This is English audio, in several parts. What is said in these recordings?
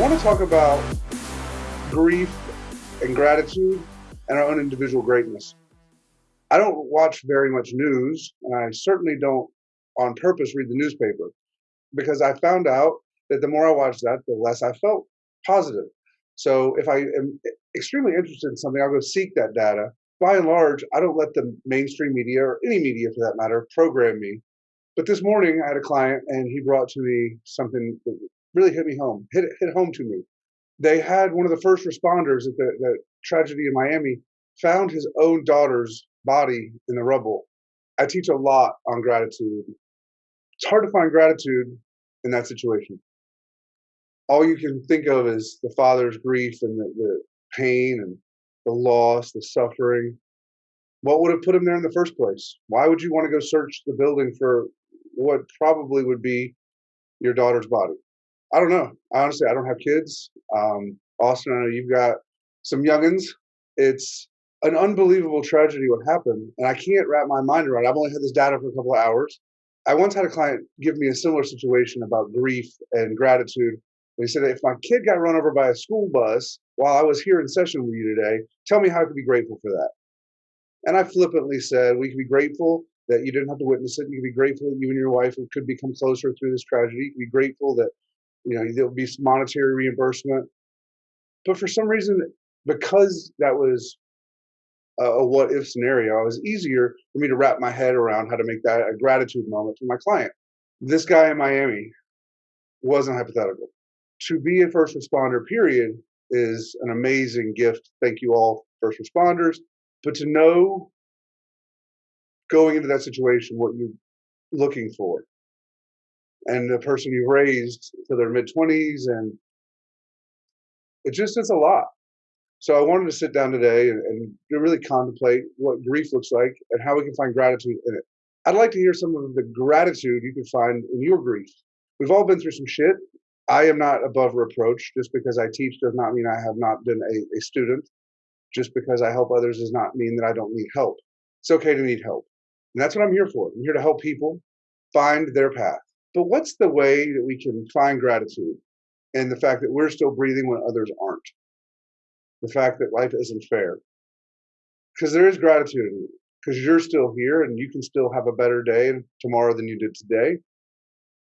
want to talk about grief and gratitude and our own individual greatness. I don't watch very much news, and I certainly don't on purpose read the newspaper because I found out that the more I watched that, the less I felt positive. So if I am extremely interested in something, I'll go seek that data. By and large, I don't let the mainstream media or any media for that matter program me. But this morning I had a client and he brought to me something that really hit me home, hit, hit home to me. They had one of the first responders at the, the tragedy in Miami found his own daughter's body in the rubble. I teach a lot on gratitude. It's hard to find gratitude in that situation. All you can think of is the father's grief and the, the pain and the loss, the suffering. What would have put him there in the first place? Why would you want to go search the building for what probably would be your daughter's body? I don't know. Honestly, I don't have kids. Um, Austin, I know you've got some youngins. It's an unbelievable tragedy what happened, and I can't wrap my mind around it. I've only had this data for a couple of hours. I once had a client give me a similar situation about grief and gratitude. He said, if my kid got run over by a school bus while I was here in session with you today, tell me how I could be grateful for that. And I flippantly said, we can be grateful that you didn't have to witness it. You can be grateful that you and your wife could become closer through this tragedy. You can be grateful that, you know, there'll be monetary reimbursement. But for some reason, because that was a what if scenario, it was easier for me to wrap my head around how to make that a gratitude moment for my client. This guy in Miami wasn't hypothetical. To be a first responder, period, is an amazing gift. Thank you all, first responders. But to know going into that situation what you're looking for and the person you've raised to their mid 20s and it just is a lot so I wanted to sit down today and, and really contemplate what grief looks like and how we can find gratitude in it. I'd like to hear some of the gratitude you can find in your grief. We've all been through some shit. I am not above reproach. Just because I teach does not mean I have not been a, a student. Just because I help others does not mean that I don't need help. It's okay to need help. And that's what I'm here for. I'm here to help people find their path. But what's the way that we can find gratitude and the fact that we're still breathing when others aren't? the fact that life isn't fair. Because there is gratitude in because you're still here and you can still have a better day tomorrow than you did today.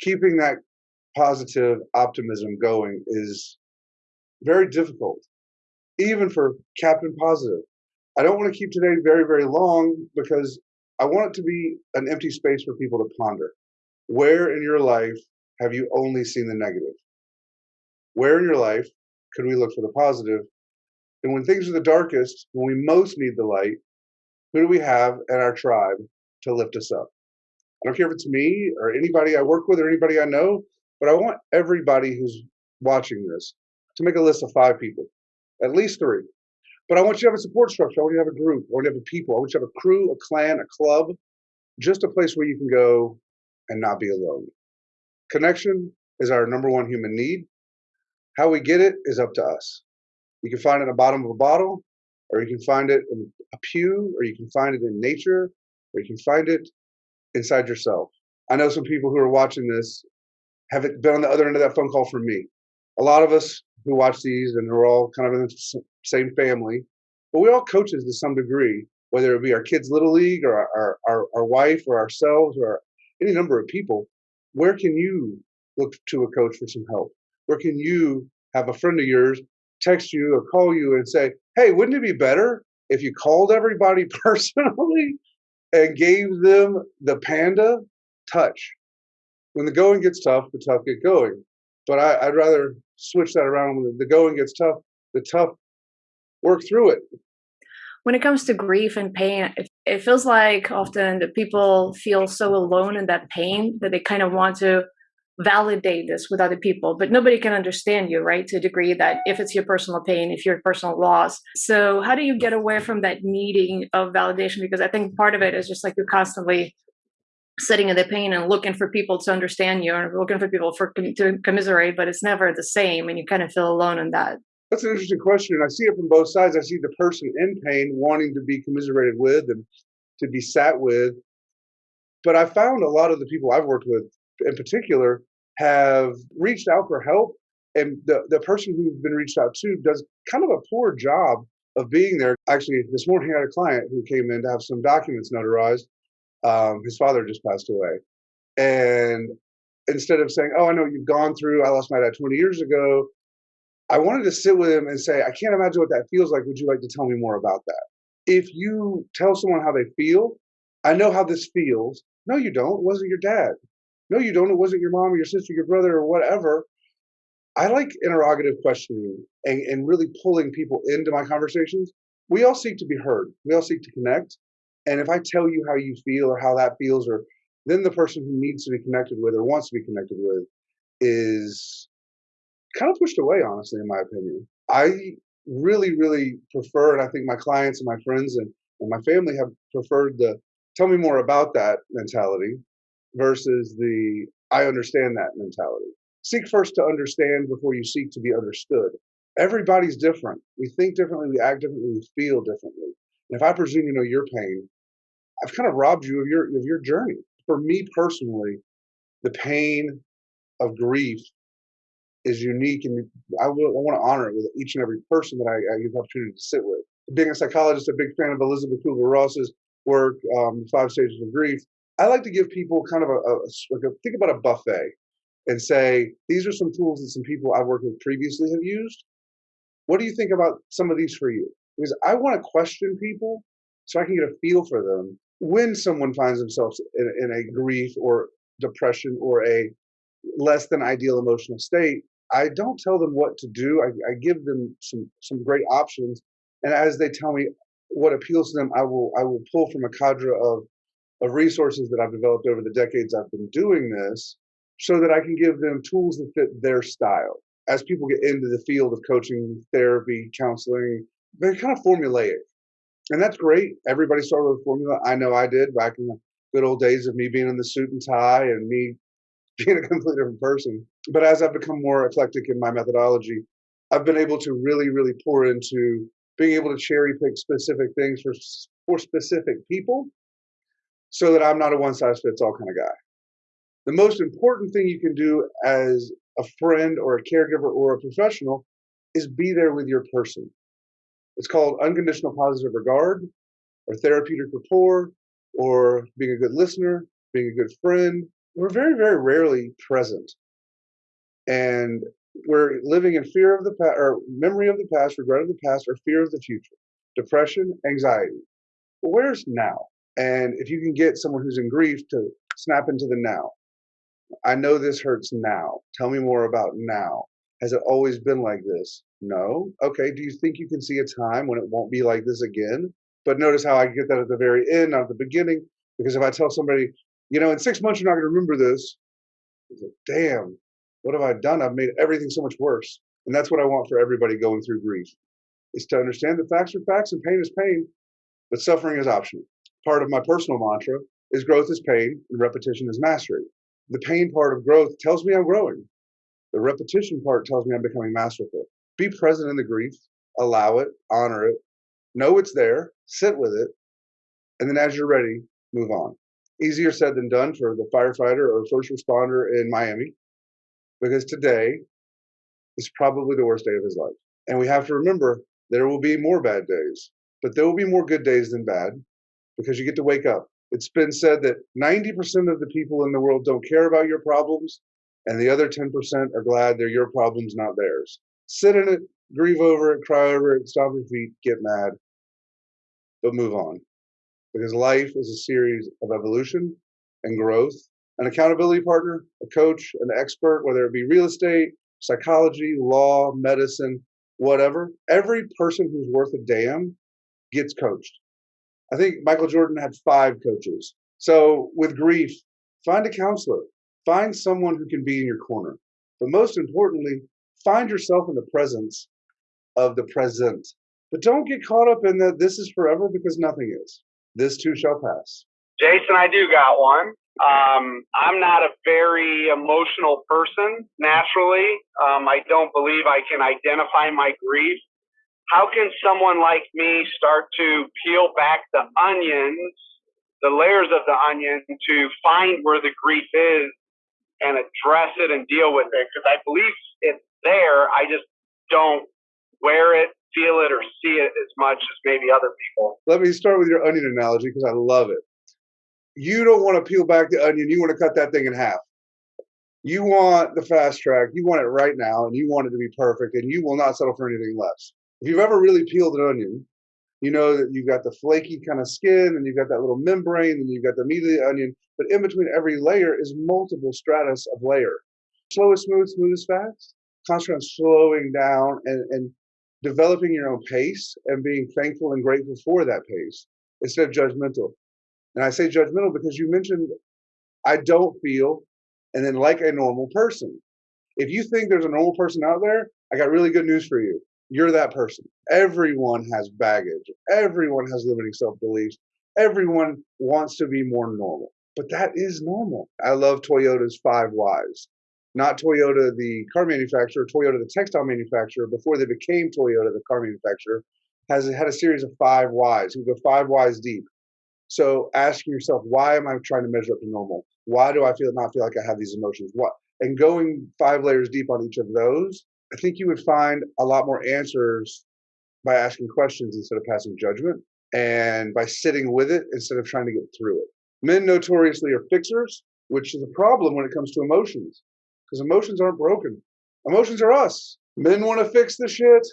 Keeping that positive optimism going is very difficult, even for Captain Positive. I don't want to keep today very, very long because I want it to be an empty space for people to ponder. Where in your life have you only seen the negative? Where in your life could we look for the positive? and when things are the darkest, when we most need the light, who do we have in our tribe to lift us up? I don't care if it's me or anybody I work with or anybody I know, but I want everybody who's watching this to make a list of five people, at least three. But I want you to have a support structure. I want you to have a group. I want you to have a people. I want you to have a crew, a clan, a club, just a place where you can go and not be alone. Connection is our number one human need. How we get it is up to us. You can find it in the bottom of a bottle, or you can find it in a pew, or you can find it in nature, or you can find it inside yourself. I know some people who are watching this have been on the other end of that phone call from me. A lot of us who watch these, and we're all kind of in the same family, but we all coaches to some degree, whether it be our kids' little league, or our, our, our wife, or ourselves, or any number of people. Where can you look to a coach for some help? Where can you have a friend of yours text you or call you and say, hey, wouldn't it be better if you called everybody personally and gave them the panda touch? When the going gets tough, the tough get going. But I, would rather switch that around. When the going gets tough, the tough work through it. When it comes to grief and pain, it, feels like often the people feel so alone in that pain that they kind of want to validate this with other people but nobody can understand you right to a degree that if it's your personal pain if your personal loss. So how do you get away from that needing of validation? Because i think part of it is just like you're constantly sitting in the pain and looking for people to understand you and looking for people for to commiserate but it's never the same and you kind of feel alone in that that's an interesting question And i see it from both sides i see the person in pain wanting to be commiserated with and to be sat with but i found a lot of the people i've worked with in particular have reached out for help And the, the person who's been reached out to does kind of a poor job of being there. Actually, this morning I had a client who came in to have some documents notarized. Um, his father just passed away. And instead of saying, Oh, I know you've gone through, I lost my dad 20 years ago, I wanted to sit with him and say, I can't imagine what that feels like. Would you like to tell me more about that? If you tell someone how they feel, I know how this feels. No, you don't. It wasn't your dad. No, you don't. It wasn't your mom or your sister, your brother, or whatever. I like interrogative questioning and, and really pulling people into my conversations. We all seek to be heard. We all seek to connect. And if I tell you how you feel or how that feels, or then the person who needs to be connected with or wants to be connected with is kind of pushed away, honestly, in my opinion. I really, really prefer, and I think my clients and my friends and, and my family have preferred the tell me more about that mentality versus the I understand that mentality. Seek first to understand before you seek to be understood. Everybody's different. We think differently, we act differently, we feel differently. And if I presume to know your pain, I've kind of robbed you of your of your journey. For me personally, the pain of grief is unique, and I, will, I want to honor it with each and every person that I, I get the opportunity to sit with. Being a psychologist, a big fan of Elisabeth Kubler Ross's work, um, Five Stages of Grief. I like to give people kind of a, a, a think about a buffet and say these are some tools that some people I've worked with previously have used. What do you think about some of these for you? Because I want to question people so I can get a feel for them when someone finds themselves in, in a grief or depression or a less than ideal emotional state. I don't tell them what to do. I, I give them some some great options, and as they tell me what appeals to them, I will I will pull from a cadre of of resources that I've developed over the decades I've been doing this, so that I can give them tools that fit their style. As people get into the field of coaching, therapy, counseling, they're kind of formulaic, and that's great. Everybody started with a formula. I know I did back in the good old days of me being in the suit and tie and me being a completely different person. But as I've become more eclectic in my methodology, I've been able to really, really pour into being able to cherry pick specific things for for specific people, so that I'm not a one size fits all kind of guy. The most important thing you can do as a friend or a caregiver or a professional is be there with your person. It's called unconditional positive regard, or therapeutic rapport, or being a good listener, being a good friend, we're very, very rarely present. And we're living in fear of the past, or memory of the past, regret of the past, or fear of the future, depression, anxiety. Well, where's now? And if you can get someone who's in grief to snap into the now, I know this hurts now. Tell me more about now. Has it always been like this? No. Okay. Do you think you can see a time when it won't be like this again? But notice how I get that at the very end, not at the beginning. Because if I tell somebody, you know, in six months you're not going to remember this. Like, Damn, what have I done? I've made everything so much worse. And that's what I want for everybody going through grief is to understand that facts are facts and pain is pain, but suffering is optional. Part of my personal mantra is growth is pain and repetition is mastery. The pain part of growth tells me I'm growing. The repetition part tells me I'm becoming masterful. Be present in the grief, allow it, honor it, know it's there, sit with it, and then as you're ready, move on easier said than done for the firefighter or first responder in Miami because today is probably the worst day of his life. And we have to remember there will be more bad days, but there will be more good days than bad because you get to wake up. It's been said that 90% of the people in the world don't care about your problems, and the other 10% are glad they're your problems, not theirs. Sit in it, grieve over it, cry over it, stomp your feet, get mad, but move on because life is a series of evolution and growth. An accountability partner, a coach, an expert, whether it be real estate, psychology, law, medicine, whatever, every person who's worth a damn gets coached. I think Michael Jordan had five coaches. So with grief, find a counselor, find someone who can be in your corner. But most importantly, find yourself in the presence of the present. But don't get caught up in that this is forever because nothing is. This too shall pass. Jason, I do got one. Um, I'm not a very emotional person naturally. Um, I don't believe I can identify my grief. How can someone like me start to peel back the onions, the layers of the onion, to find where the grief is and address it and deal with it? Because I believe it's there. I just don't wear it, feel it, or see it as much as maybe other people. Let me start with your onion analogy because I love it. You don't want to peel back the onion, you want to cut that thing in half. You want the fast track, you want it right now, and you want it to be perfect, and you will not settle for anything less. If you've ever really peeled an onion, you know that you've got the flaky kind of skin, and you've got that little membrane, and you've got the meat of the onion, but in between every layer is multiple stratus of layer. Slow is smooth, smooth is fast. Concentrate on slowing down and, and developing your own pace and being thankful and grateful for that pace instead of judgmental. And I say judgmental because you mentioned I don't feel and then like a normal person. If you think there's a normal person out there, I got really good news for you. You're that person. Everyone has baggage. Everyone has limiting self beliefs. Everyone wants to be more normal, but that is normal. I love Toyota's five whys. Not Toyota, the car manufacturer, Toyota, the textile manufacturer, before they became Toyota, the car manufacturer, has had a series of five whys. We go five whys deep. So asking yourself, why am I trying to measure up to normal? Why do I feel not feel like I have these emotions? What? And going five layers deep on each of those, I think you would find a lot more answers by asking questions instead of passing judgment and by sitting with it instead of trying to get through it. Men notoriously are fixers, which is a problem when it comes to emotions because emotions aren't broken. Emotions are us. Men want to fix the shit,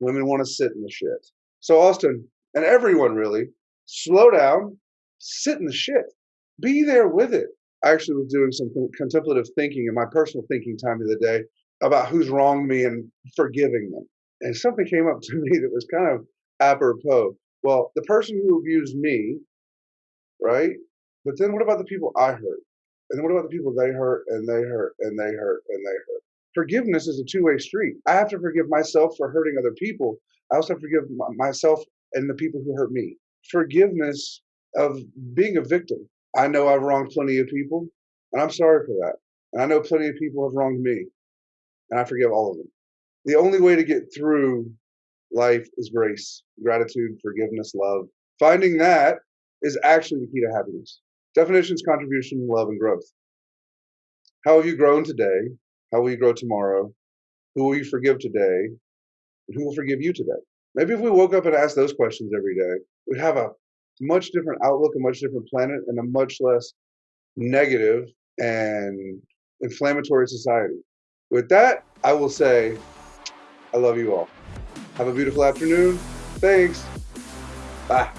women want to sit in the shit. So, Austin, and everyone really, slow down, sit in the shit, be there with it. I actually was doing some contemplative thinking in my personal thinking time of the day about who's wronged me and forgiving them. And something came up to me that was kind of apropos. Well, the person who abused me, right? But then what about the people I hurt? And what about the people they hurt and they hurt and they hurt and they hurt? Forgiveness is a two way street. I have to forgive myself for hurting other people. I also have to forgive myself and the people who hurt me. Forgiveness of being a victim. I know I've wronged plenty of people, and I'm sorry for that. And I know plenty of people have wronged me, and I forgive all of them. The only way to get through life is grace, gratitude, forgiveness, love. Finding that is actually the key to happiness. Definitions, contribution, love, and growth. How have you grown today? How will you grow tomorrow? Who will you forgive today? And who will forgive you today? Maybe if we woke up and asked those questions every day, we'd have a much different outlook, a much different planet, and a much less negative and inflammatory society. With that, I will say, I love you all. Have a beautiful afternoon. Thanks. Bye.